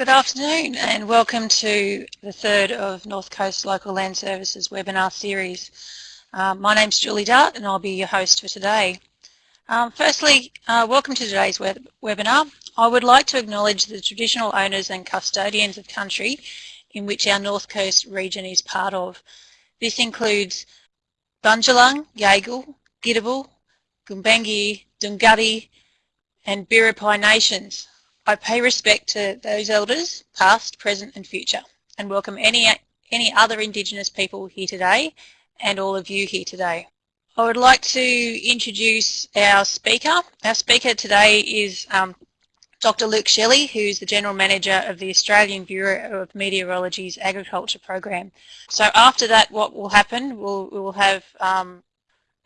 Good afternoon and welcome to the third of North Coast Local Land Services webinar series. Um, my name's Julie Dart and I'll be your host for today. Um, firstly, uh, welcome to today's web webinar. I would like to acknowledge the traditional owners and custodians of country in which our North Coast region is part of. This includes Bundjalung, Yaegl, Gidabal, Gumbaynggirr, Dunghutti and Biripi nations. I pay respect to those elders, past, present and future, and welcome any, any other Indigenous people here today and all of you here today. I would like to introduce our speaker. Our speaker today is um, Dr. Luke Shelley, who's the General Manager of the Australian Bureau of Meteorology's Agriculture Program. So after that, what will happen, we'll, we'll have um,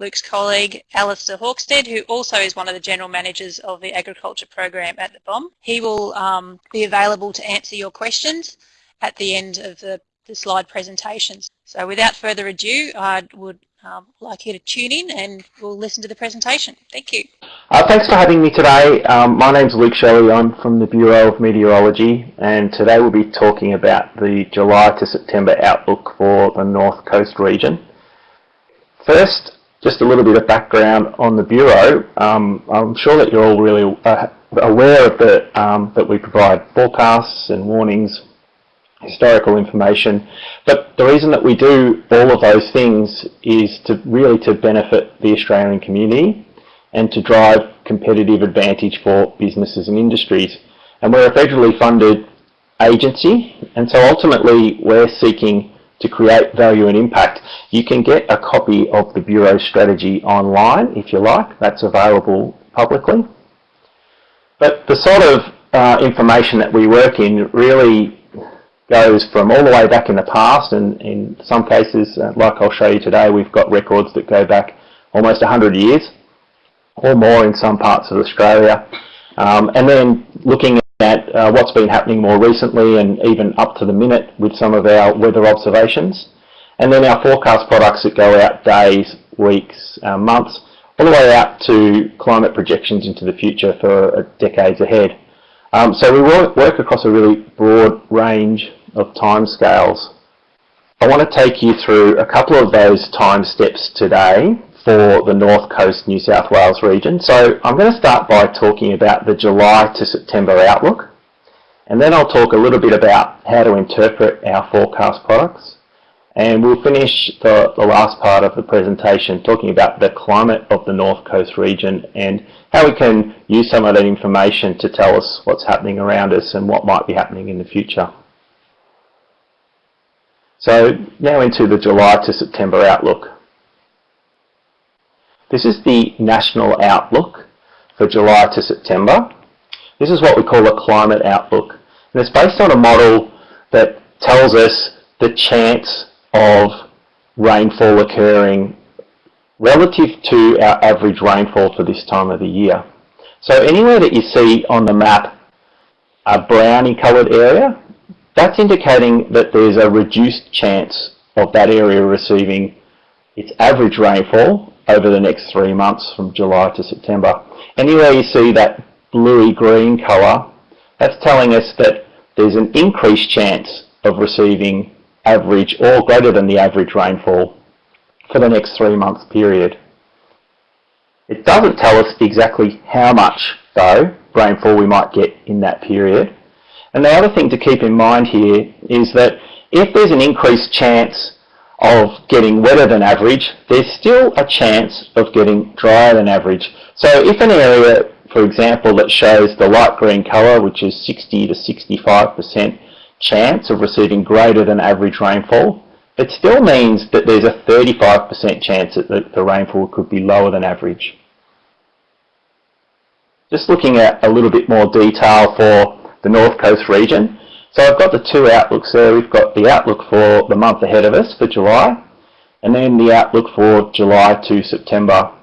Luke's colleague Alistair Hawksford, who also is one of the General Managers of the Agriculture Program at the BOM. He will um, be available to answer your questions at the end of the, the slide presentations. So without further ado, I would um, like you to tune in and we'll listen to the presentation. Thank you. Uh, thanks for having me today. Um, my name's Luke Shelley. I'm from the Bureau of Meteorology and today we'll be talking about the July to September outlook for the North Coast region. First, just a little bit of background on the Bureau. Um, I'm sure that you're all really uh, aware of the, um, that we provide forecasts and warnings historical information. But the reason that we do all of those things is to really to benefit the Australian community and to drive competitive advantage for businesses and industries. And we're a federally funded agency and so ultimately we're seeking to create value and impact. You can get a copy of the Bureau strategy online if you like, that's available publicly. But the sort of uh, information that we work in really goes from all the way back in the past and in some cases, uh, like I'll show you today, we've got records that go back almost 100 years or more in some parts of Australia. Um, and then looking at uh, what's been happening more recently and even up to the minute with some of our weather observations. And then our forecast products that go out days, weeks, uh, months, all the way out to climate projections into the future for uh, decades ahead. Um, so we work, work across a really broad range of timescales. I want to take you through a couple of those time steps today for the North Coast New South Wales region. So I'm going to start by talking about the July to September outlook and then I'll talk a little bit about how to interpret our forecast products and we'll finish the, the last part of the presentation talking about the climate of the North Coast region and how we can use some of that information to tell us what's happening around us and what might be happening in the future. So now into the July to September outlook. This is the national outlook for July to September. This is what we call a climate outlook. And it's based on a model that tells us the chance of rainfall occurring relative to our average rainfall for this time of the year. So anywhere that you see on the map a browny coloured area, that's indicating that there's a reduced chance of that area receiving its average rainfall over the next three months from July to September. Anywhere you see that bluey green colour, that's telling us that there's an increased chance of receiving average or greater than the average rainfall for the next three months period. It doesn't tell us exactly how much though rainfall we might get in that period. And the other thing to keep in mind here is that if there's an increased chance of getting wetter than average, there's still a chance of getting drier than average. So if an area, for example, that shows the light green colour, which is 60 to 65% chance of receiving greater than average rainfall, it still means that there's a 35% chance that the, the rainfall could be lower than average. Just looking at a little bit more detail for the North Coast region. So I've got the two outlooks there. We've got the outlook for the month ahead of us for July and then the outlook for July to September.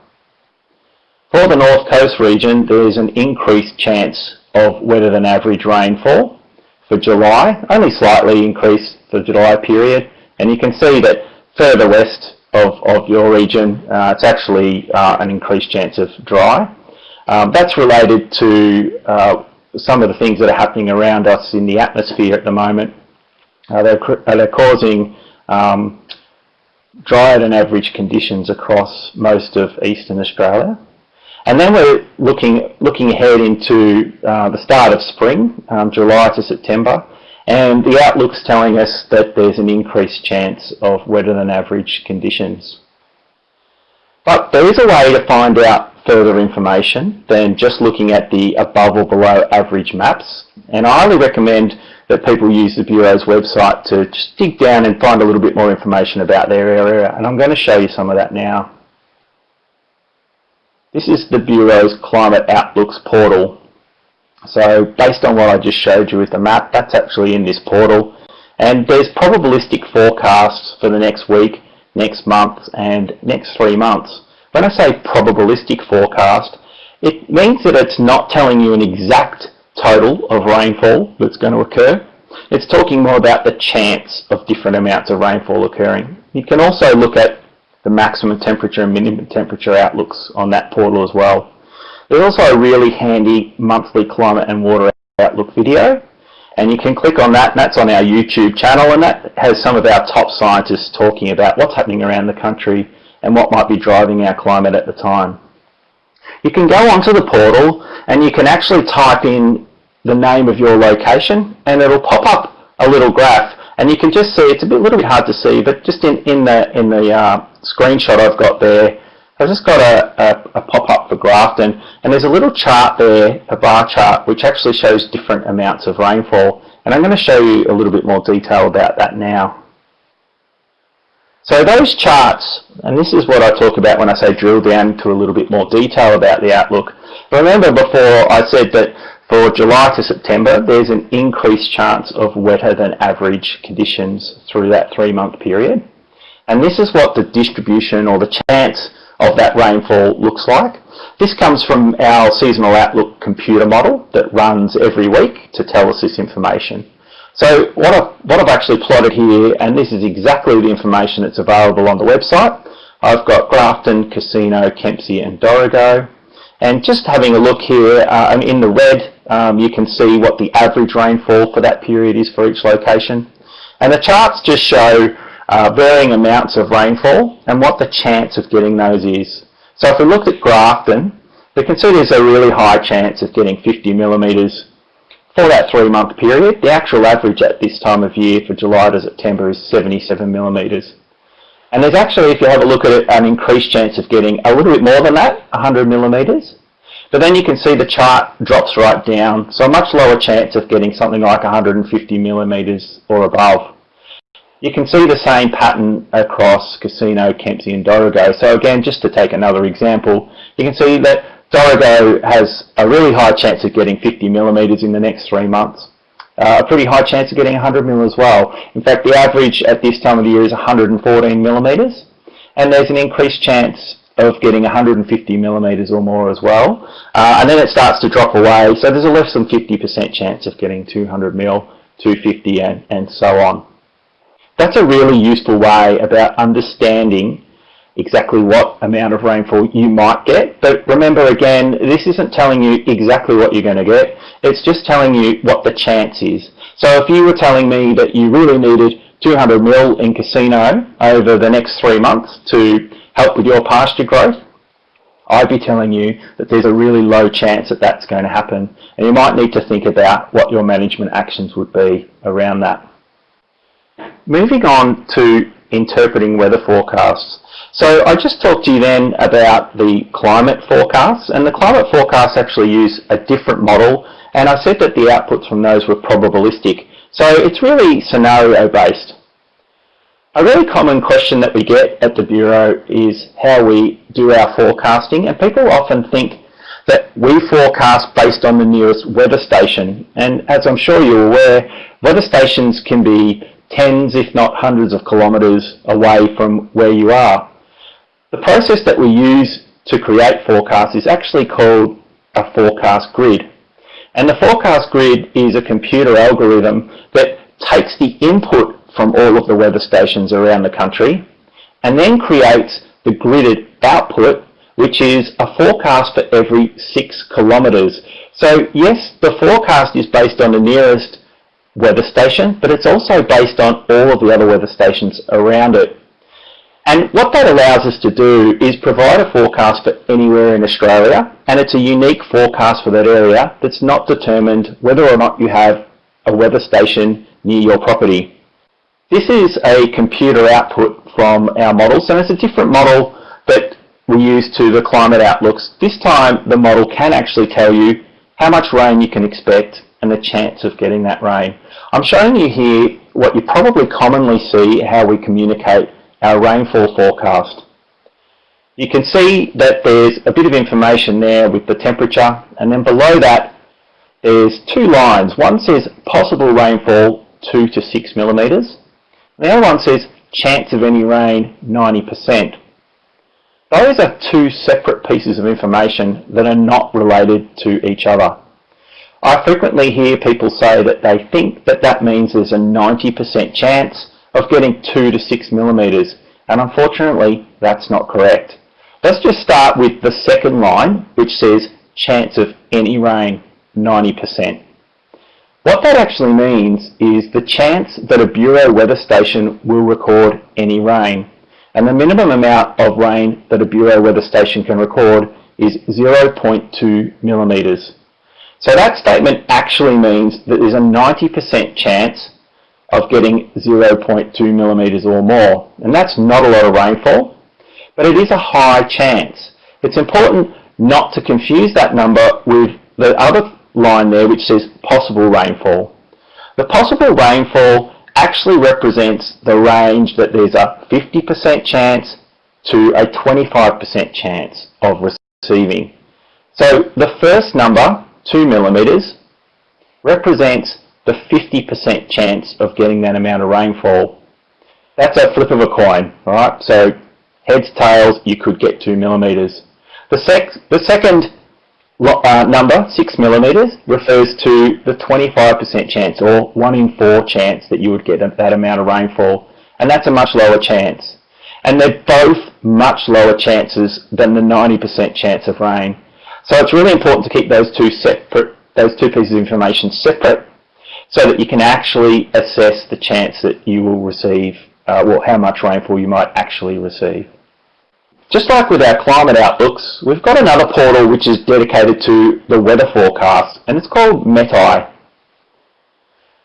For the North Coast region, there is an increased chance of wetter than average rainfall for July, only slightly increased for the July period. And you can see that further west of, of your region, uh, it's actually uh, an increased chance of dry. Um, that's related to uh, some of the things that are happening around us in the atmosphere at the moment. Uh, they're, uh, they're causing um, drier than average conditions across most of eastern Australia. And then we're looking, looking ahead into uh, the start of spring, um, July to September, and the outlook's telling us that there's an increased chance of wetter than average conditions. But there is a way to find out further information than just looking at the above or below average maps. And I highly recommend that people use the Bureau's website to just dig down and find a little bit more information about their area. And I'm going to show you some of that now. This is the Bureau's Climate Outlooks portal. So based on what I just showed you with the map, that's actually in this portal. And there's probabilistic forecasts for the next week, next month and next three months. When I say probabilistic forecast, it means that it's not telling you an exact total of rainfall that's going to occur. It's talking more about the chance of different amounts of rainfall occurring. You can also look at the maximum temperature and minimum temperature outlooks on that portal as well. There's also a really handy monthly climate and water outlook video and you can click on that and that's on our YouTube channel and that has some of our top scientists talking about what's happening around the country and what might be driving our climate at the time. You can go onto the portal and you can actually type in the name of your location and it'll pop up a little graph and you can just see, it's a bit, little bit hard to see, but just in, in the, in the uh, screenshot I've got there, I've just got a, a, a pop-up for Grafton and there's a little chart there, a bar chart, which actually shows different amounts of rainfall. And I'm going to show you a little bit more detail about that now. So those charts, and this is what I talk about when I say drill down to a little bit more detail about the outlook. Remember before I said that for July to September, there's an increased chance of wetter than average conditions through that three-month period. And this is what the distribution or the chance of that rainfall looks like. This comes from our seasonal outlook computer model that runs every week to tell us this information. So what I've, what I've actually plotted here, and this is exactly the information that's available on the website, I've got Grafton, Casino, Kempsey and Dorrigo. And just having a look here, uh, in the red, um, you can see what the average rainfall for that period is for each location. And the charts just show uh, varying amounts of rainfall and what the chance of getting those is. So if we look at Grafton, we can see there's a really high chance of getting 50 millimetres for that three-month period. The actual average at this time of year for July to September is 77 millimetres. And there's actually, if you have a look at it, an increased chance of getting a little bit more than that, 100 millimetres. But then you can see the chart drops right down, so a much lower chance of getting something like 150 millimetres or above. You can see the same pattern across Casino, Kempsey and Dorrigo. So again, just to take another example, you can see that Dorrigo has a really high chance of getting 50 millimetres in the next three months. Uh, a pretty high chance of getting 100 mil as well. In fact, the average at this time of the year is 114 millimetres, and there's an increased chance of getting 150 millimetres or more as well. Uh, and then it starts to drop away, so there's a less than 50% chance of getting 200 mil, 250 and, and so on. That's a really useful way about understanding exactly what amount of rainfall you might get. But remember again, this isn't telling you exactly what you're going to get. It's just telling you what the chance is. So if you were telling me that you really needed 200 mil in Casino over the next three months to help with your pasture growth, I'd be telling you that there's a really low chance that that's going to happen. And you might need to think about what your management actions would be around that. Moving on to interpreting weather forecasts. So I just talked to you then about the climate forecasts and the climate forecasts actually use a different model and I said that the outputs from those were probabilistic. So it's really scenario based. A really common question that we get at the Bureau is how we do our forecasting and people often think that we forecast based on the nearest weather station and as I'm sure you're aware weather stations can be tens if not hundreds of kilometres away from where you are. The process that we use to create forecasts is actually called a forecast grid and the forecast grid is a computer algorithm that takes the input from all of the weather stations around the country and then creates the gridded output which is a forecast for every six kilometres So yes, the forecast is based on the nearest weather station, but it's also based on all of the other weather stations around it. And what that allows us to do is provide a forecast for anywhere in Australia, and it's a unique forecast for that area that's not determined whether or not you have a weather station near your property. This is a computer output from our models, and it's a different model that we use to the climate outlooks. This time the model can actually tell you how much rain you can expect and the chance of getting that rain. I'm showing you here what you probably commonly see how we communicate our rainfall forecast. You can see that there's a bit of information there with the temperature and then below that there's two lines. One says possible rainfall 2 to 6 millimetres. The other one says chance of any rain 90%. Those are two separate pieces of information that are not related to each other. I frequently hear people say that they think that that means there's a 90% chance of getting 2 to 6 millimetres and unfortunately that's not correct. Let's just start with the second line which says chance of any rain 90%. What that actually means is the chance that a Bureau weather station will record any rain. And the minimum amount of rain that a Bureau weather station can record is 0.2 millimetres. So that statement actually means that there's a 90% chance of getting 0.2 millimetres or more. And that's not a lot of rainfall, but it is a high chance. It's important not to confuse that number with the other line there which says possible rainfall. The possible rainfall actually represents the range that there's a 50% chance to a 25% chance of receiving. So the first number, 2 millimetres, represents the 50% chance of getting that amount of rainfall. That's a flip of a coin, alright? So heads, tails, you could get 2 millimetres. The, sec the second uh, number, 6 millimetres, refers to the 25% chance or 1 in 4 chance that you would get that amount of rainfall. And that's a much lower chance. And they're both much lower chances than the 90% chance of rain. So it's really important to keep those two separate, those two pieces of information separate so that you can actually assess the chance that you will receive, uh, well, how much rainfall you might actually receive. Just like with our climate outlooks, we've got another portal which is dedicated to the weather forecast, and it's called MetEye.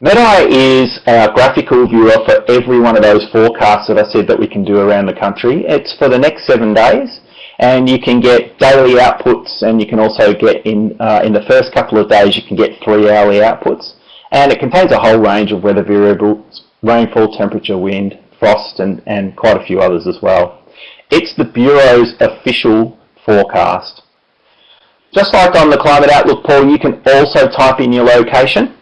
MetEye is our graphical viewer for every one of those forecasts that I said that we can do around the country. It's for the next seven days, and you can get daily outputs, and you can also get in, uh, in the first couple of days, you can get three hourly outputs. And it contains a whole range of weather variables, rainfall, temperature, wind, frost, and, and quite a few others as well. It's the Bureau's official forecast. Just like on the Climate Outlook poll, you can also type in your location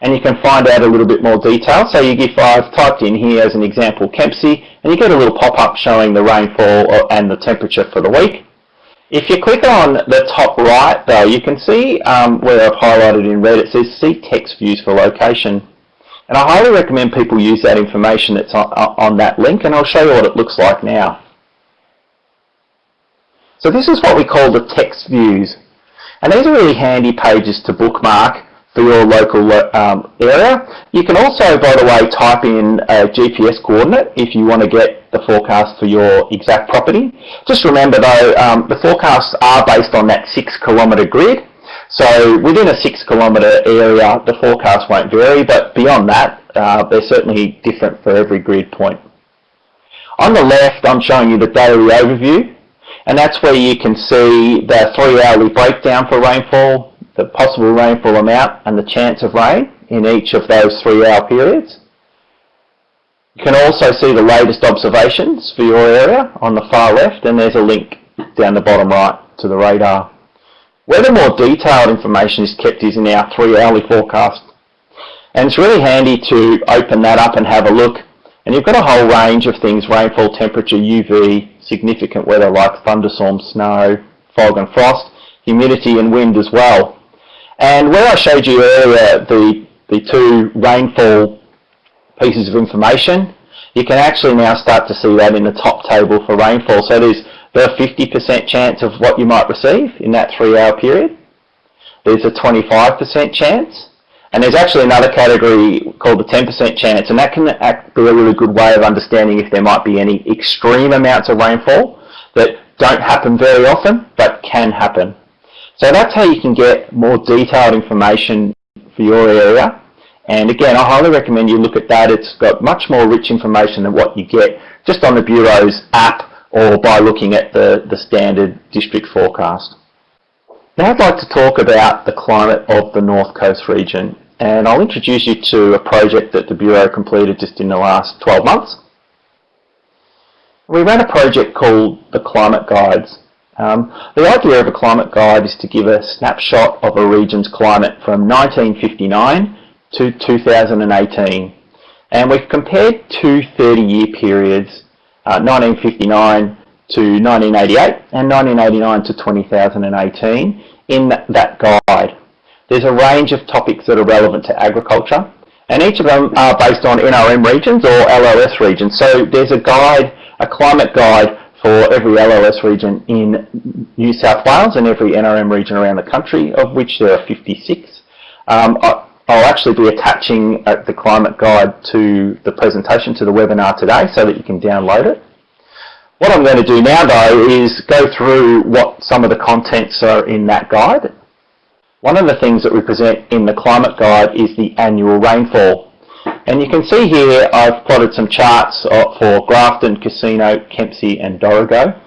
and you can find out a little bit more detail. So you give, I've typed in here as an example Kempsey and you get a little pop-up showing the rainfall uh, and the temperature for the week. If you click on the top right though, you can see um, where I've highlighted in red, it says see text views for location. And I highly recommend people use that information that's on, on that link and I'll show you what it looks like now. So this is what we call the text views. And these are really handy pages to bookmark for your local um, area. You can also, by the way, type in a GPS coordinate if you want to get the forecast for your exact property. Just remember though, um, the forecasts are based on that six kilometre grid. So within a six kilometre area, the forecast won't vary, but beyond that, uh, they're certainly different for every grid point. On the left, I'm showing you the daily overview and that's where you can see the three hourly breakdown for rainfall, the possible rainfall amount and the chance of rain in each of those three hour periods. You can also see the latest observations for your area on the far left and there's a link down the bottom right to the radar. Where the more detailed information is kept is in our three hourly forecast. And it's really handy to open that up and have a look. And you've got a whole range of things, rainfall, temperature, UV, significant weather like thunderstorms, snow, fog and frost, humidity and wind as well. And where I showed you earlier the, the two rainfall pieces of information, you can actually now start to see that in the top table for rainfall. So there's the 50% chance of what you might receive in that three hour period. there's a 25% chance. And there's actually another category called the 10% chance, and that can be a really good way of understanding if there might be any extreme amounts of rainfall that don't happen very often, but can happen. So that's how you can get more detailed information for your area. And again, I highly recommend you look at that. It's got much more rich information than what you get just on the Bureau's app or by looking at the, the standard district forecast. Now I'd like to talk about the climate of the North Coast region and I'll introduce you to a project that the Bureau completed just in the last 12 months. We ran a project called the Climate Guides. Um, the idea of a climate guide is to give a snapshot of a region's climate from 1959 to 2018 and we've compared two 30-year periods, uh, 1959 to 1988 and 1989 to 2018 in that guide. There's a range of topics that are relevant to agriculture and each of them are based on NRM regions or LLS regions. So there's a guide, a climate guide for every LLS region in New South Wales and every NRM region around the country, of which there are 56. Um, I'll actually be attaching uh, the climate guide to the presentation, to the webinar today, so that you can download it. What I'm going to do now though is go through what some of the contents are in that guide. One of the things that we present in the climate guide is the annual rainfall. And you can see here I've plotted some charts for Grafton, Casino, Kempsey and Dorrigo.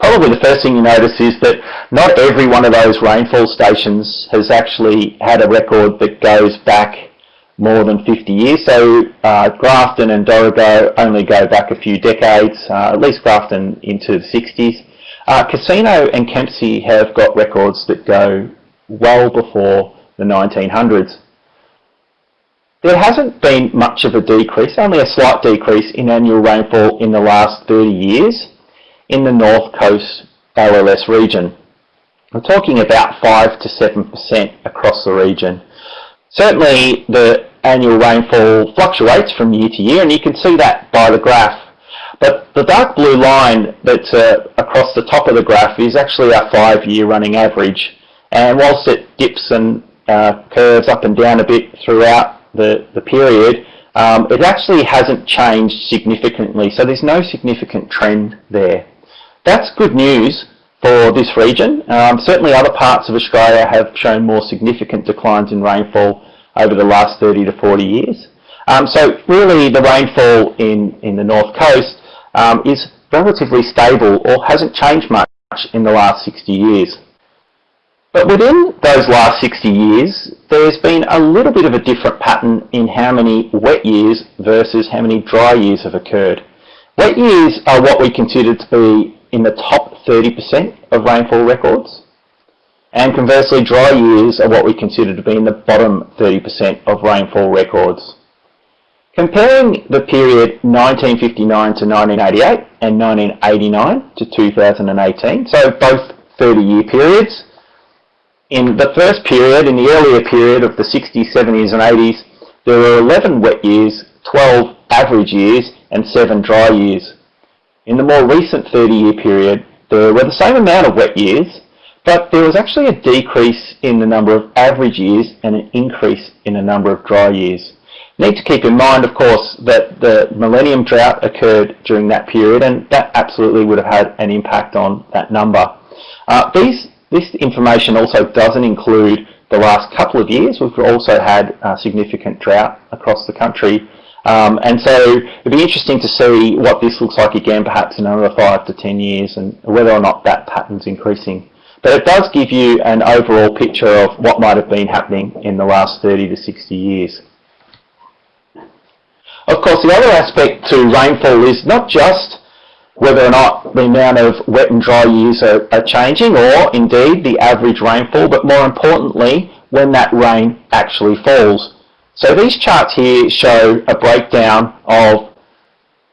Probably the first thing you notice is that not every one of those rainfall stations has actually had a record that goes back more than 50 years. So uh, Grafton and Dorrigo only go back a few decades, uh, at least Grafton into the 60s. Uh, Casino and Kempsey have got records that go well before the 1900s. There hasn't been much of a decrease, only a slight decrease in annual rainfall in the last 30 years in the North Coast LLS region. I'm talking about 5 to 7% across the region. Certainly the annual rainfall fluctuates from year to year and you can see that by the graph. But the dark blue line that's uh, across the top of the graph is actually our five-year running average. And whilst it dips and uh, curves up and down a bit throughout the, the period, um, it actually hasn't changed significantly. So there's no significant trend there. That's good news for this region. Um, certainly other parts of Australia have shown more significant declines in rainfall over the last 30 to 40 years. Um, so really the rainfall in, in the north coast um, is relatively stable or hasn't changed much in the last 60 years. But within those last 60 years, there's been a little bit of a different pattern in how many wet years versus how many dry years have occurred. Wet years are what we consider to be in the top 30% of rainfall records. And conversely, dry years are what we consider to be in the bottom 30% of rainfall records. Comparing the period 1959 to 1988 and 1989 to 2018, so both 30-year periods, in the first period, in the earlier period of the 60s, 70s and 80s, there were 11 wet years, 12 average years and 7 dry years. In the more recent 30-year period, there were the same amount of wet years, but there was actually a decrease in the number of average years and an increase in the number of dry years. Need to keep in mind, of course, that the millennium drought occurred during that period, and that absolutely would have had an impact on that number. Uh, these, this information also doesn't include the last couple of years. We've also had a significant drought across the country um, and so it'd be interesting to see what this looks like again, perhaps in another five to 10 years and whether or not that pattern's increasing. But it does give you an overall picture of what might have been happening in the last 30 to 60 years. Of course, the other aspect to rainfall is not just whether or not the amount of wet and dry years are, are changing or indeed the average rainfall, but more importantly, when that rain actually falls. So these charts here show a breakdown of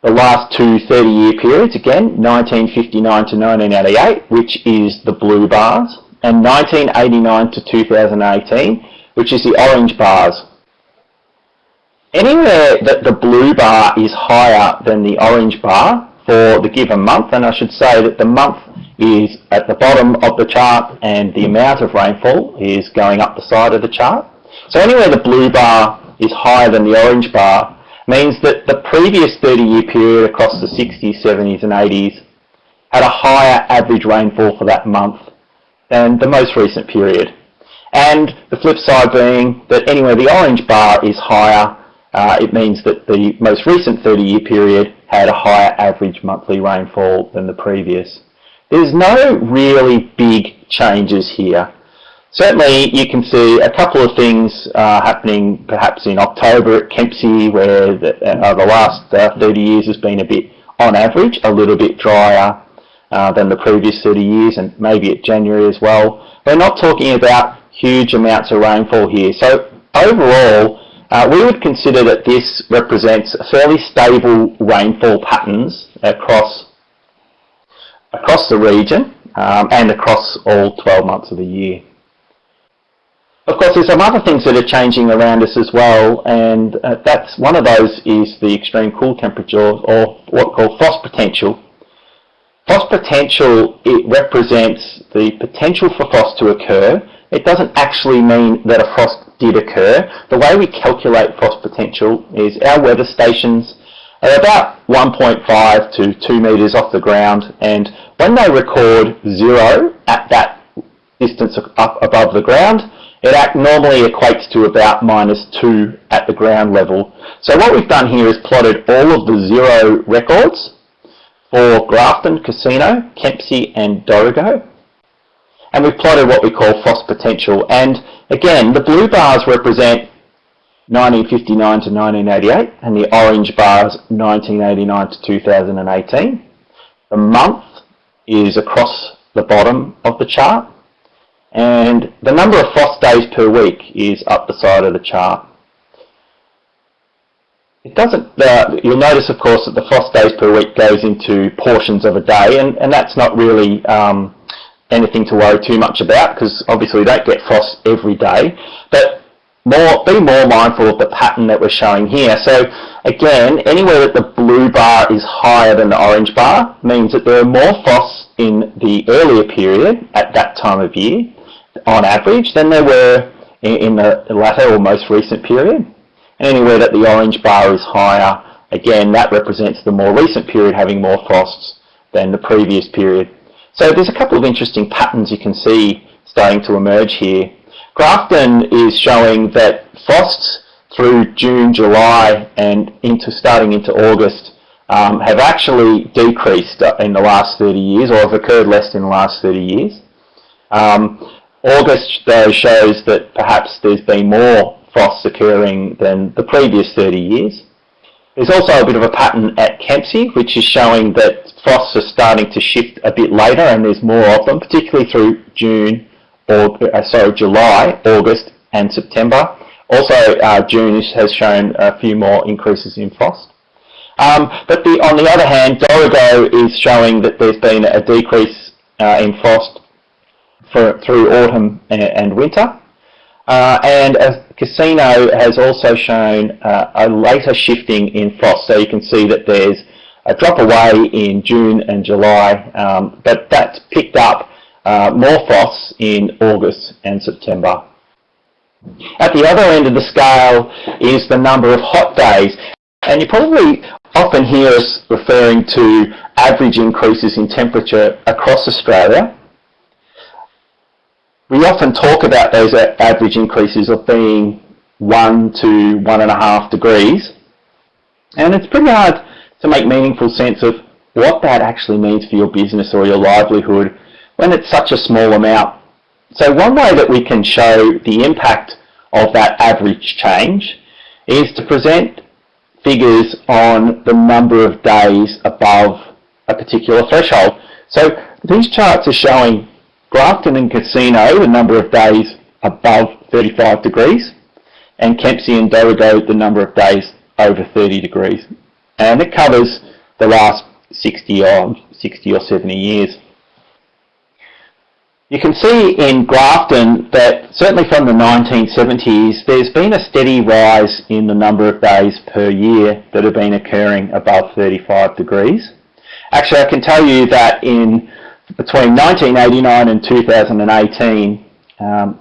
the last two 30-year periods, again, 1959 to 1988, which is the blue bars, and 1989 to 2018, which is the orange bars. Anywhere that the blue bar is higher than the orange bar, for the given month, and I should say that the month is at the bottom of the chart and the amount of rainfall is going up the side of the chart. So anywhere the blue bar is higher than the orange bar means that the previous 30-year period across the 60s, 70s and 80s had a higher average rainfall for that month than the most recent period. And the flip side being that anywhere the orange bar is higher, uh, it means that the most recent 30-year period had a higher average monthly rainfall than the previous. There's no really big changes here. Certainly you can see a couple of things uh, happening perhaps in October at Kempsey where the, uh, the last uh, 30 years has been a bit, on average, a little bit drier uh, than the previous 30 years and maybe at January as well. We're not talking about huge amounts of rainfall here. So overall, uh, we would consider that this represents fairly stable rainfall patterns across, across the region um, and across all 12 months of the year. Of course, there's some other things that are changing around us as well, and uh, that's one of those is the extreme cool temperature, or what called frost potential. Frost potential, it represents the potential for frost to occur. It doesn't actually mean that a frost did occur. The way we calculate frost potential is our weather stations are about 1.5 to 2 metres off the ground and when they record zero at that distance up above the ground, it normally equates to about minus 2 at the ground level. So what we've done here is plotted all of the zero records for Grafton, Casino, Kempsey and Dorrigo. And we've plotted what we call frost potential. And again, the blue bars represent 1959 to 1988 and the orange bars 1989 to 2018. The month is across the bottom of the chart and the number of frost days per week is up the side of the chart. It doesn't, uh, you'll notice of course that the frost days per week goes into portions of a day and, and that's not really um, anything to worry too much about because obviously we don't get frost every day. But more, be more mindful of the pattern that we're showing here. So again, anywhere that the blue bar is higher than the orange bar means that there are more frosts in the earlier period at that time of year on average than there were in, the latter or most recent period. And anywhere that the orange bar is higher, again, that represents the more recent period having more frosts than the previous period. So there's a couple of interesting patterns you can see starting to emerge here. Grafton is showing that frosts through June, July and into starting into August um, have actually decreased in the last 30 years or have occurred less in the last 30 years. Um, August though shows that perhaps there's been more frosts occurring than the previous 30 years. There's also a bit of a pattern at Kempsey which is showing that frosts are starting to shift a bit later and there's more of them, particularly through June, or uh, sorry, July, August and September. Also uh, June has shown a few more increases in frost. Um, but the, on the other hand, Dorrigo is showing that there's been a decrease uh, in frost for, through autumn and, and winter. Uh, and a Casino has also shown uh, a later shifting in frost. So you can see that there's a drop away in June and July, um, but that's picked up uh, more frosts in August and September. At the other end of the scale is the number of hot days. And you probably often hear us referring to average increases in temperature across Australia we often talk about those average increases of being one to one and a half degrees and it's pretty hard to make meaningful sense of what that actually means for your business or your livelihood when it's such a small amount. So one way that we can show the impact of that average change is to present figures on the number of days above a particular threshold. So these charts are showing Grafton and Casino, the number of days above 35 degrees, and Kempsey and Dorrigo, the number of days over 30 degrees. And it covers the last 60 or, 60 or 70 years. You can see in Grafton that certainly from the 1970s there's been a steady rise in the number of days per year that have been occurring above 35 degrees. Actually, I can tell you that in between 1989 and 2018, um,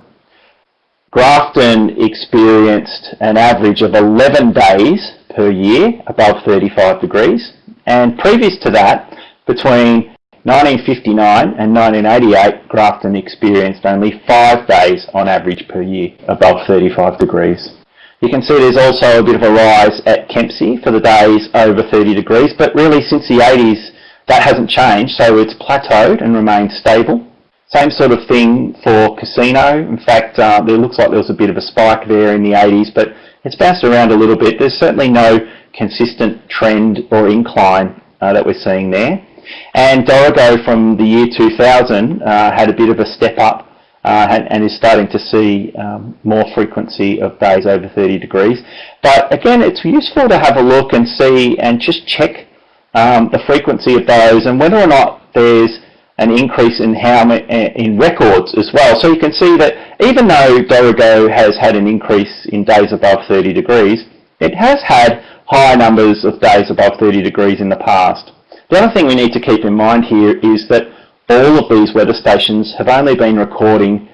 Grafton experienced an average of 11 days per year above 35 degrees. And previous to that, between 1959 and 1988, Grafton experienced only five days on average per year above 35 degrees. You can see there's also a bit of a rise at Kempsey for the days over 30 degrees, but really since the 80s that hasn't changed, so it's plateaued and remained stable. Same sort of thing for Casino. In fact, uh, looks like there was a bit of a spike there in the 80s, but it's bounced around a little bit. There's certainly no consistent trend or incline uh, that we're seeing there. And Dorrigo from the year 2000 uh, had a bit of a step up uh, and, and, is starting to see um, more frequency of days over 30 degrees. But again, it's useful to have a look and see and just check um, the frequency of those and whether or not there's an increase in how in records as well. So you can see that even though Dorrigo has had an increase in days above 30 degrees, it has had high numbers of days above 30 degrees in the past. The other thing we need to keep in mind here is that all of these weather stations have only been recording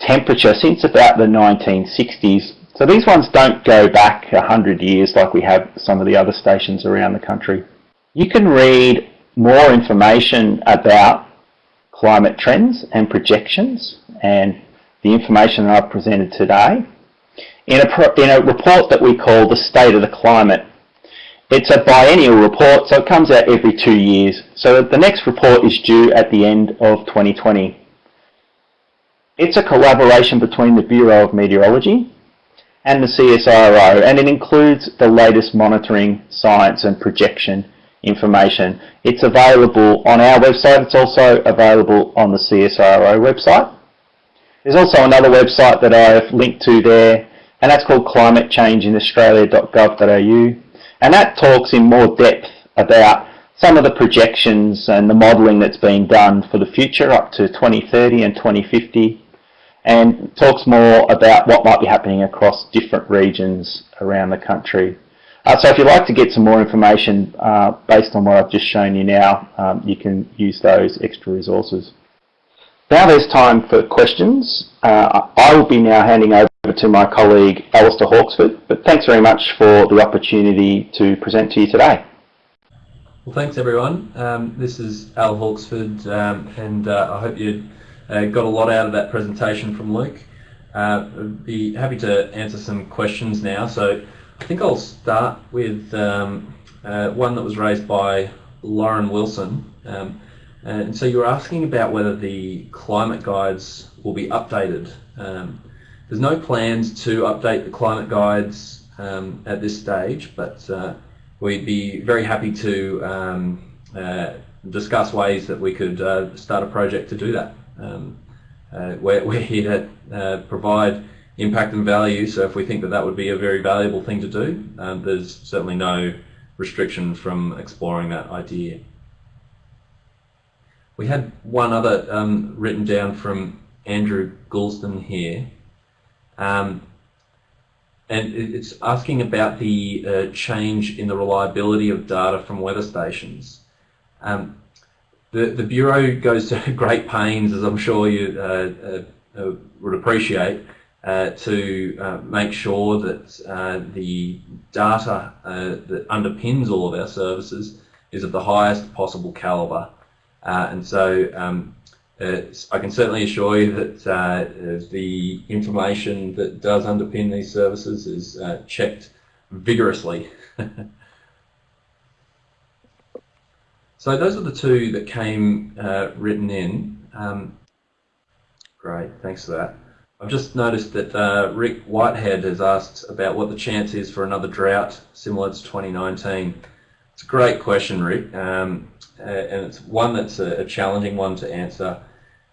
temperature since about the 1960s. So these ones don't go back 100 years like we have some of the other stations around the country. You can read more information about climate trends and projections and the information that I've presented today in a, in a report that we call the State of the Climate it's a biennial report, so it comes out every two years. So the next report is due at the end of 2020. It's a collaboration between the Bureau of Meteorology and the CSIRO, and it includes the latest monitoring, science and projection information. It's available on our website. It's also available on the CSIRO website. There's also another website that I've linked to there, and that's called climatechangeinaustralia.gov.au. And that talks in more depth about some of the projections and the modelling that's been done for the future up to 2030 and 2050 and talks more about what might be happening across different regions around the country. Uh, so if you'd like to get some more information uh, based on what I've just shown you now, um, you can use those extra resources. Now there's time for questions. Uh, I will be now handing over to my colleague Alistair Hawksford, but thanks very much for the opportunity to present to you today. Well, thanks everyone. Um, this is Al Hawksford, um, and uh, I hope you uh, got a lot out of that presentation from Luke. Uh, I'd be happy to answer some questions now. So I think I'll start with um, uh, one that was raised by Lauren Wilson. Um, and so you were asking about whether the climate guides will be updated. Um, there's no plans to update the climate guides um, at this stage, but uh, we'd be very happy to um, uh, discuss ways that we could uh, start a project to do that. Um, uh, we're, we're, here to uh, provide impact and value, so if we think that that would be a very valuable thing to do, um, there's certainly no restriction from exploring that idea. We had one other um, written down from Andrew Goulston here. Um, and it's asking about the uh, change in the reliability of data from weather stations. Um, the, the Bureau goes to great pains, as I'm sure you uh, uh, uh would appreciate, uh, to uh, make sure that the data that underpins all of our services is of the highest possible calibre. Uh, and so um, I can certainly assure you that uh, the information that does underpin these services is uh, checked vigorously. so those are the two that came uh, written in. Um, great, thanks for that. I've just noticed that uh, Rick Whitehead has asked about what the chance is for another drought similar to 2019. It's a great question, Rick. Um, uh, and it's one that's a, challenging one to answer.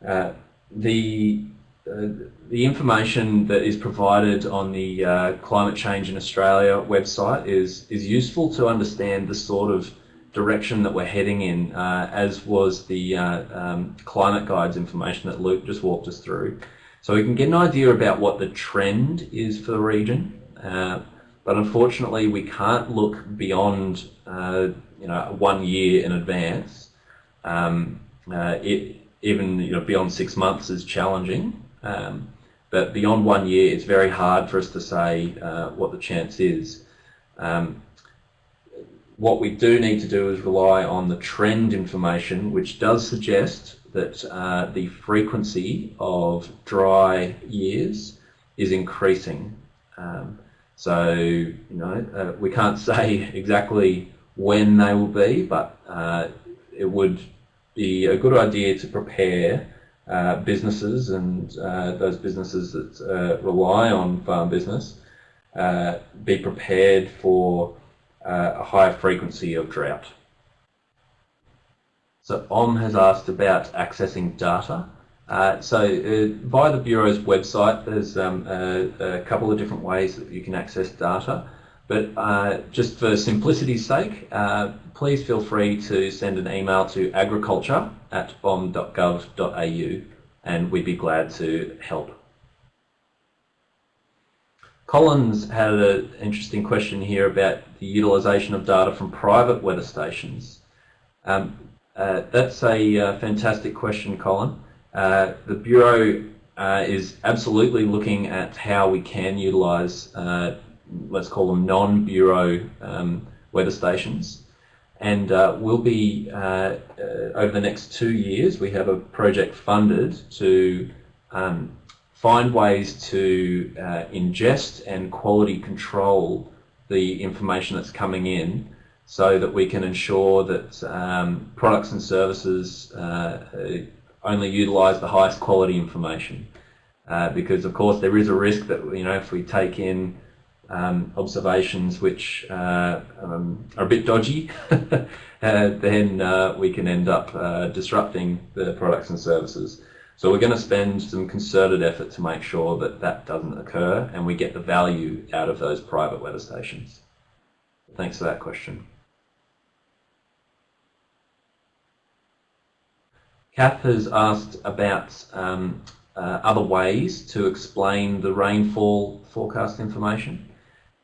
Uh, the uh, the information that is provided on the uh, Climate Change in Australia website is is useful to understand the sort of direction that we're heading in, uh, as was the uh, um, climate guides information that Luke just walked us through. So we can get an idea about what the trend is for the region, but unfortunately we can't look beyond uh, you know one year in advance. Um, uh, it, even you know beyond six months is challenging, um, but beyond one year it's very hard for us to say uh, what the chance is. Um, what we do need to do is rely on the trend information, which does suggest that uh, the frequency of dry years is increasing. Um, so, you know, uh, we can't say exactly when they will be, but uh, it would be a good idea to prepare uh, businesses and uh, those businesses that uh, rely on farm business be prepared for a higher frequency of drought. So Om has asked about accessing data. Uh, so uh, via the Bureau's website, there's um, a, a, couple of different ways that you can access data. But uh, just for simplicity's sake, uh, please feel free to send an email to agriculture at bom.gov.au and we'd be glad to help. Colin's had an interesting question here about the utilisation of data from private weather stations. Um, uh, that's a uh, fantastic question, Colin. Uh, the Bureau uh, is absolutely looking at how we can utilise, uh, let's call them non-Bureau um, weather stations. And uh, we'll be, over the next two years, we have a project funded to um, find ways to ingest and quality control the information that's coming in so that we can ensure that um, products and services uh, only utilise the highest quality information. Uh, because of course there is a risk that you know if we take in um, observations which uh, um, are a bit dodgy, uh, then uh, we can end up uh, disrupting the products and services. So we're going to spend some concerted effort to make sure that that doesn't occur and we get the value out of those private weather stations. Thanks for that question. Kath has asked about um, uh, other ways to explain the rainfall forecast information.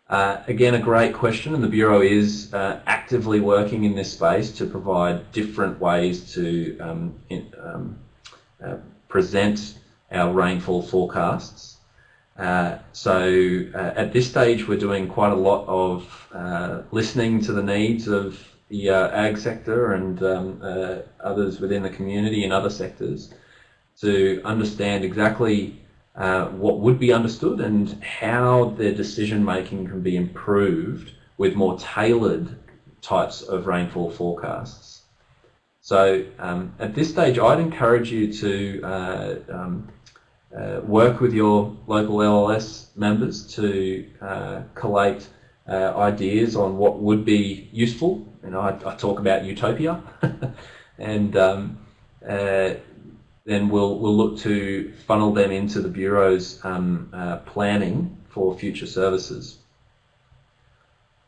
Uh, again, a great question, and the Bureau is uh, actively working in this space to provide different ways to um, in, um, uh, present our rainfall forecasts. Uh, so uh, at this stage, we're doing quite a lot of listening to the needs of the uh, ag sector and um, uh, others within the community and other sectors to understand exactly uh, what would be understood and how their decision making can be improved with more tailored types of rainfall forecasts. So um, at this stage I'd encourage you to uh, um, uh, work with your local LLS members to uh, collate uh, ideas on what would be useful. Know, I, I talk about utopia, and um, uh, then we'll we'll look to funnel them into the bureau's um, uh, planning for future services.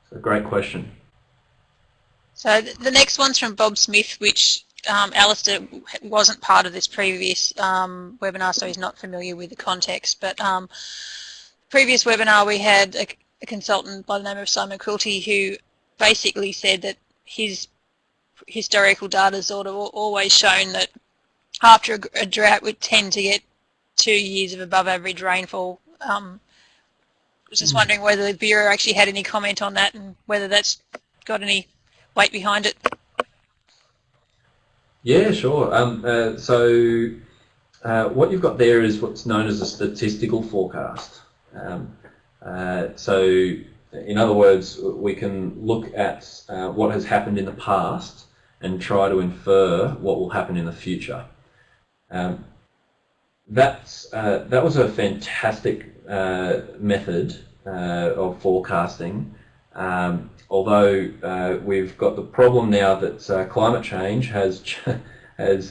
So, great question. So the next one's from Bob Smith, which um, Alistair wasn't part of this previous um, webinar, so he's not familiar with the context. But um, previous webinar we had a, a consultant by the name of Simon Quilty who basically said that his historical data has sort of always shown that after a, drought we tend to get two years of above average rainfall. Um, I was just mm. wondering whether the Bureau actually had any comment on that and whether that's got any weight behind it. Yeah, sure. Um, uh, so uh, what you've got there is what's known as a statistical forecast. Um, uh, so in other words, we can look at uh, what has happened in the past and try to infer what will happen in the future. Um, that's, uh, that was a fantastic uh, method uh, of forecasting, um, although uh, we've got the problem now that climate change has, has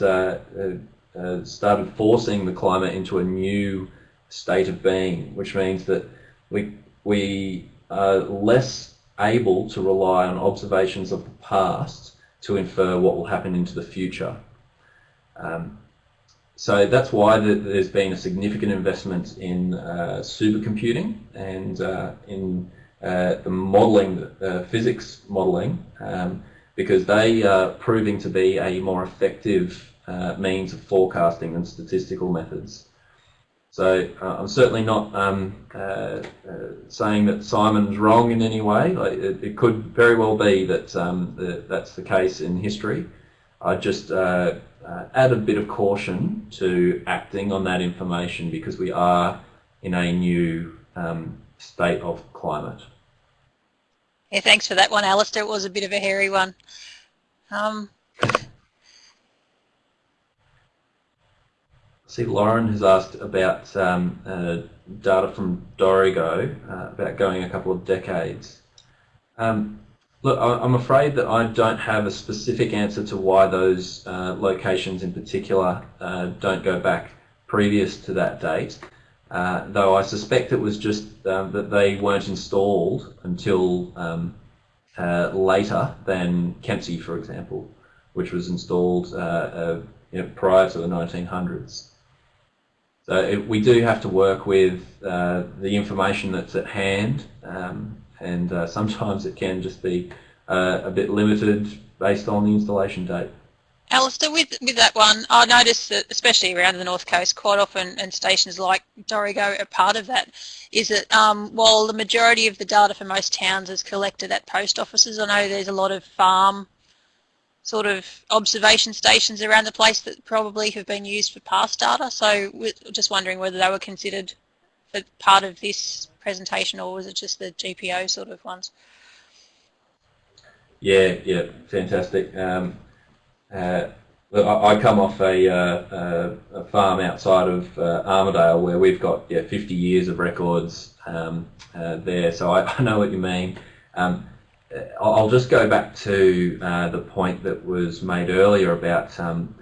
started forcing the climate into a new state of being, which means that we, we less able to rely on observations of the past to infer what will happen into the future. Um, so that's why the, there's been a significant investment in uh, supercomputing and uh, in uh, the modelling, uh, physics modelling, um, because they are proving to be a more effective uh, means of forecasting than statistical methods. So uh, I'm certainly not um, uh, uh, saying that Simon's wrong in any way. Like it, it, could very well be that um, the, that's the case in history. I just uh, uh, add a bit of caution to acting on that information because we are in a new um, state of climate. Yeah, thanks for that one, Alistair. It was a bit of a hairy one. Um, see Lauren has asked about um, uh, data from Dorrigo, uh, about going a couple of decades. Um, look, I'm afraid that I don't have a specific answer to why those uh, locations in particular uh, don't go back previous to that date, uh, though I suspect it was just um, that they weren't installed until um, uh, later than Kempsey, for example, which was installed you know, prior to the 1900s. So it, we do have to work with uh, the information that's at hand, um, and uh, sometimes it can just be uh, a bit limited based on the installation date. Alistair, with, with that one, I noticed that, especially around the North Coast, quite often, and stations like Dorrigo are part of that, is that um, while the majority of the data for most towns is collected at post offices, I know there's a lot of farm sort of observation stations around the place that probably have been used for past data. So we're just wondering whether they were considered for part of this presentation or was it just the GPO sort of ones? Yeah, yeah, fantastic. Um, uh, I, I, come off a, uh, a, farm outside of uh, Armidale where we've got yeah, 50 years of records um, uh, there, so I, I, know what you mean. Um, I'll just go back to uh, the point that was made earlier about um,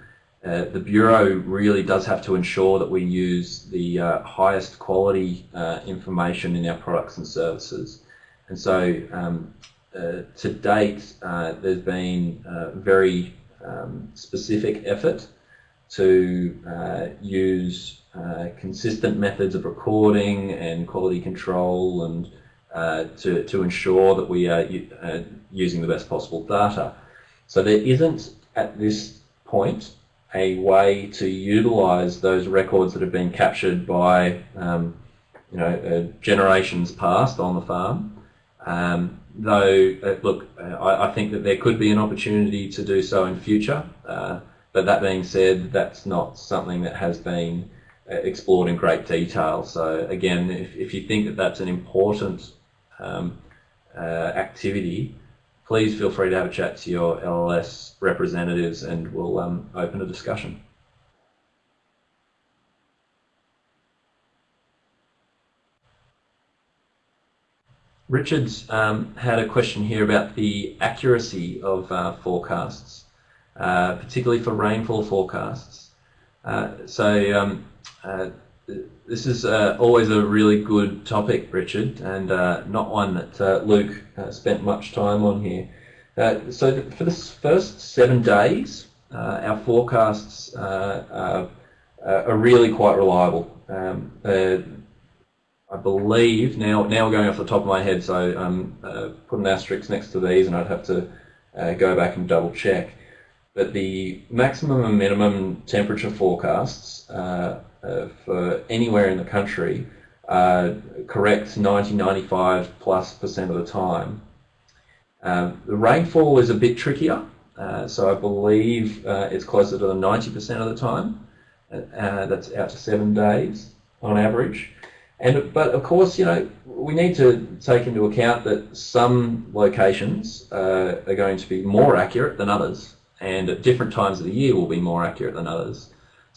uh, the Bureau really does have to ensure that we use the uh, highest quality uh, information in our products and services. And so um, uh, to date, uh, there's been very um, specific effort to use consistent methods of recording and quality control and uh, to, to ensure that we are uh, using the best possible data. So there isn't at this point a way to utilize those records that have been captured by um, you know, uh, generations past on the farm. Um, though, uh, look, I, I, think that there could be an opportunity to do so in future. Uh, but that being said, that's not something that has been uh, explored in great detail. So again, if, if you think that that's an important um, uh, activity, please feel free to have a chat to your LLS representatives and we'll um, open a discussion. Richard's um, had a question here about the accuracy of uh, forecasts, uh, particularly for rainfall forecasts. Uh, so um, uh, this is uh, always a really good topic, Richard, and uh, not one that uh, Luke uh, spent much time on here. Uh, so for the first seven days, uh, our forecasts are, are, really quite reliable. Um, I believe now now we're going off the top of my head, so um, put an asterisk next to these, and I'd have to go back and double check. But the maximum and minimum temperature forecasts for anywhere in the country uh, correct 90, 95 plus percent of the time. Um, the rainfall is a bit trickier, uh, so I believe uh, it's closer to the 90% of the time. Uh, that's out to seven days on average. And but of course, you know, we need to take into account that some locations uh, are going to be more accurate than others, and at different times of the year will be more accurate than others.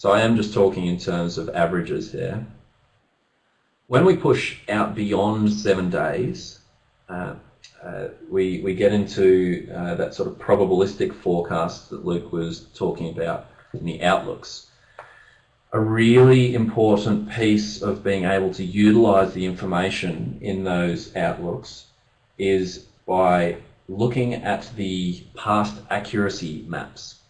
So I am just talking in terms of averages here. When we push out beyond seven days, uh, uh, we, we get into uh, that sort of probabilistic forecast that Luke was talking about in the outlooks. A really important piece of being able to utilize the information in those outlooks is by looking at the past accuracy maps.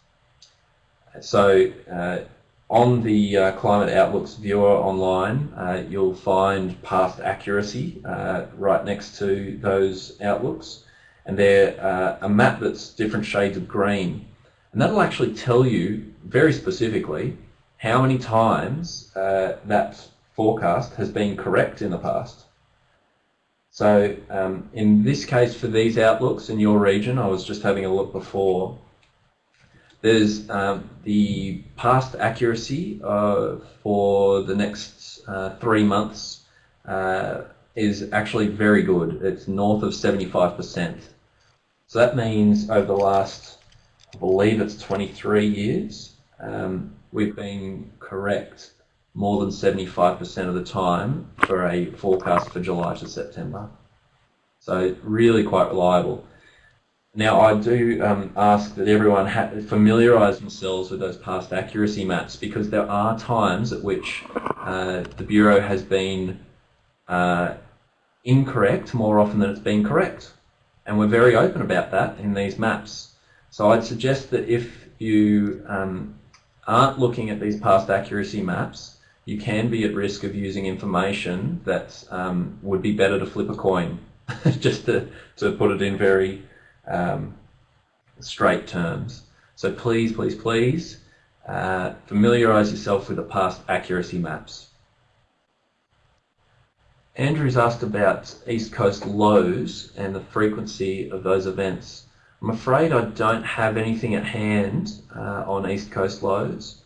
So uh, on the uh, Climate Outlooks viewer online, uh, you'll find past accuracy uh, right next to those outlooks. And they're uh, a map that's different shades of green. And that'll actually tell you very specifically how many times uh, that forecast has been correct in the past. So um, in this case for these outlooks in your region, I was just having a look before, there's um, the past accuracy uh, for the next uh, three months uh, is actually very good. It's north of 75%. So that means over the last, I believe it's 23 years, um, we've been correct more than 75% of the time for a forecast for July to September. So really quite reliable. Now I do um, ask that everyone familiarise themselves with those past accuracy maps because there are times at which uh, the Bureau has been uh, incorrect more often than it's been correct. And we're very open about that in these maps. So I'd suggest that if you um, aren't looking at these past accuracy maps, you can be at risk of using information that um, would be better to flip a coin, just to, to put it in very um, straight terms. So please, please, please uh, familiarise yourself with the past accuracy maps. Andrew's asked about East Coast lows and the frequency of those events. I'm afraid I don't have anything at hand uh, on East Coast lows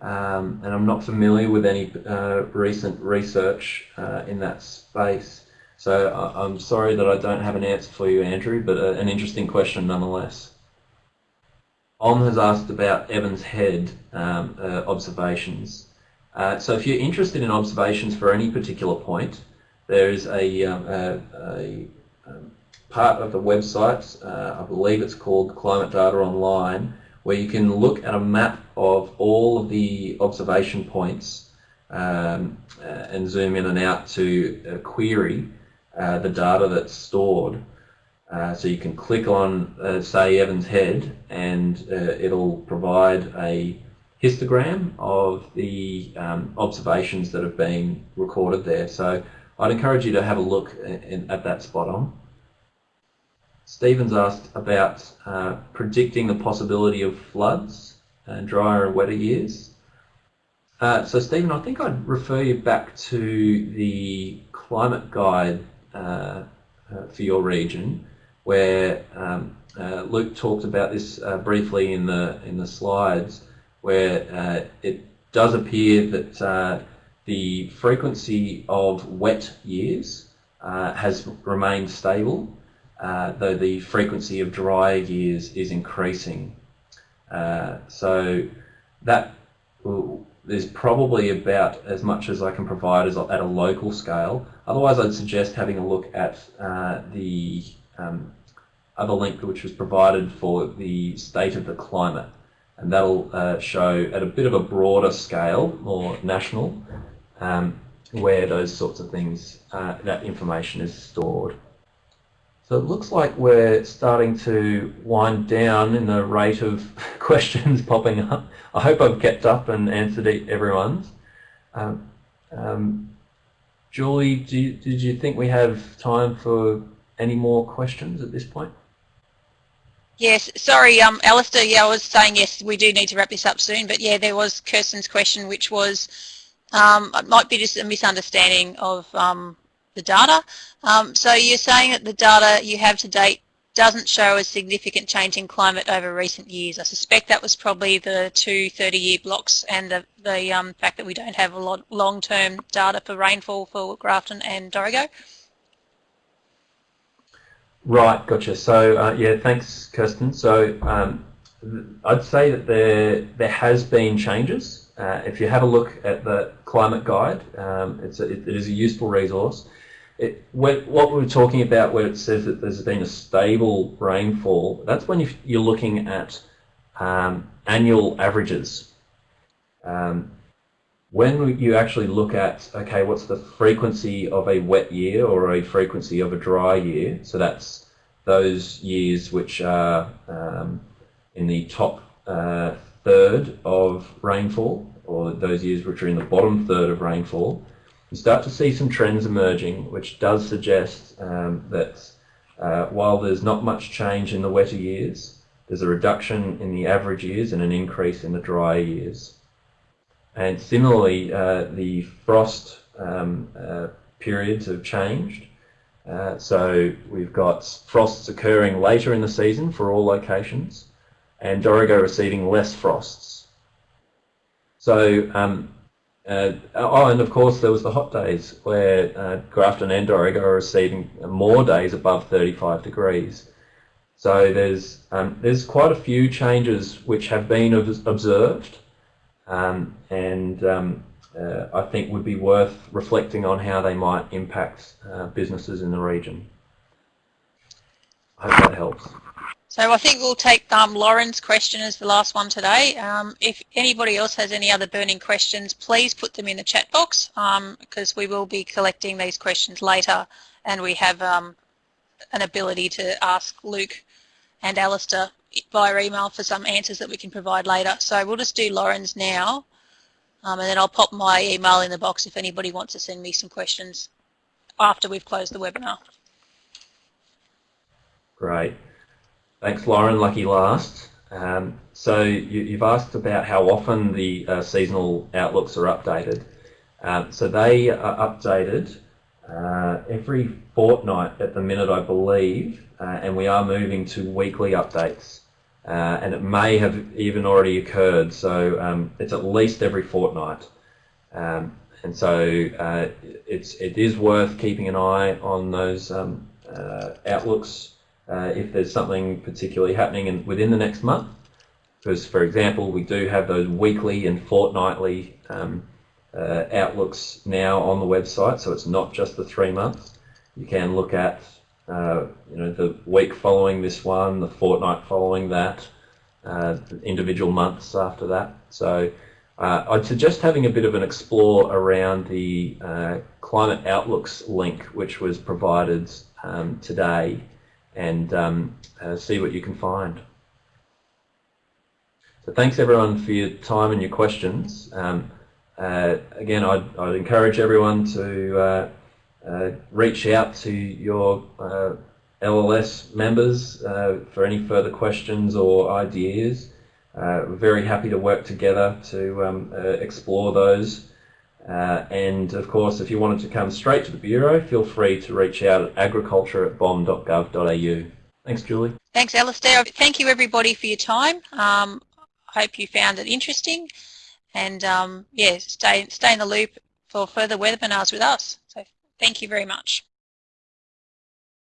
um, and I'm not familiar with any uh, recent research uh, in that space. So I'm sorry that I don't have an answer for you, Andrew, but uh, an interesting question nonetheless. On has asked about Evans Head um, uh, observations. Uh, so if you're interested in observations for any particular point, there is a, um, a, a um, part of the website, uh, I believe it's called Climate Data Online, where you can look at a map of all of the observation points um, uh, and zoom in and out to a query uh, the data that's stored. Uh, so you can click on, uh, say, Evans Head, and uh, it'll provide a histogram of the um, observations that have been recorded there. So I'd encourage you to have a look in, at that spot on. Stephen's asked about uh, predicting the possibility of floods and drier and wetter years. Uh, so Stephen, I think I'd refer you back to the climate guide uh, uh, for your region, where um, uh, Luke talked about this briefly in the in the slides, where it does appear that the frequency of wet years has remained stable, though the frequency of dry years is increasing. so that there's probably about as much as I can provide as at a local scale. Otherwise, I'd suggest having a look at uh, the um, other link which was provided for the state of the climate. And that'll uh, show at a bit of a broader scale, more national, um, where those sorts of things, uh, that information is stored. So it looks like we're starting to wind down in the rate of questions popping up. I hope I've kept up and answered everyone's. Um, um, Julie, you, did you think we have time for any more questions at this point? Yes, sorry, um, Alistair, yeah, I was saying yes, we do need to wrap this up soon, but yeah, there was Kirsten's question, which was, um, it might be just a misunderstanding of um, the data. Um, so you're saying that the data you have to date doesn't show a significant change in climate over recent years. I suspect that was probably the two 30-year blocks and the, the um, fact that we don't have a lot long-term data for rainfall for Grafton and Dorrigo. Right, gotcha. So uh, yeah, thanks, Kirsten. So um, I'd say that there there has been changes. Uh, if you have a look at the climate guide, um, it's a, it, it is a useful resource it, what we are talking about where it says that there's been a stable rainfall, that's when you're looking at um, annual averages. Um, when you actually look at, okay, what's the frequency of a wet year or a frequency of a dry year, so that's those years which are um, in the top uh, third of rainfall or those years which are in the bottom third of rainfall, you start to see some trends emerging, which does suggest um, that uh, while there's not much change in the wetter years, there's a reduction in the average years and an increase in the drier years. And similarly, uh, the frost um, uh, periods have changed. Uh, so we've got frosts occurring later in the season for all locations and Dorrigo receiving less frosts. So, um, uh, oh, and of course there was the hot days where uh, Grafton and Dorrigo are receiving more days above 35 degrees. So there's um, there's quite a few changes which have been observed, um, and um, uh, I think would be worth reflecting on how they might impact uh, businesses in the region. I hope that helps. So I think we'll take um, Lauren's question as the last one today. Um, if anybody else has any other burning questions, please put them in the chat box because um, we will be collecting these questions later and we have um, an ability to ask Luke and Alistair via email for some answers that we can provide later. So we'll just do Lauren's now um, and then I'll pop my email in the box if anybody wants to send me some questions after we've closed the webinar. Great. Thanks, Lauren. Lucky last. Um, so you, have asked about how often the uh, seasonal outlooks are updated. Um, so they are updated uh, every fortnight at the minute, I believe, uh, and we are moving to weekly updates uh, and it may have even already occurred. So um, it's at least every fortnight. Um, and so uh, it's, it is worth keeping an eye on those um, uh, outlooks uh, if there's something particularly happening in, within the next month. Because, for example, we do have those weekly and fortnightly um, uh, outlooks now on the website, so it's not just the three months. You can look at uh, you know, the week following this one, the fortnight following that, uh, individual months after that. So uh, I'd suggest having a bit of an explore around the uh, Climate Outlooks link, which was provided um, today, and um, uh, see what you can find. So thanks everyone for your time and your questions. Um, again, I'd, I'd, encourage everyone to uh, reach out to your uh, LLS members uh, for any further questions or ideas. we're very happy to work together to um, explore those. Uh, and of course, if you wanted to come straight to the Bureau, feel free to reach out at agriculture at bom.gov.au. Thanks, Julie. Thanks, Alistair. Thank you, everybody, for your time. Um, hope you found it interesting. And um, yeah, stay, stay in the loop for further webinars with us. So Thank you very much.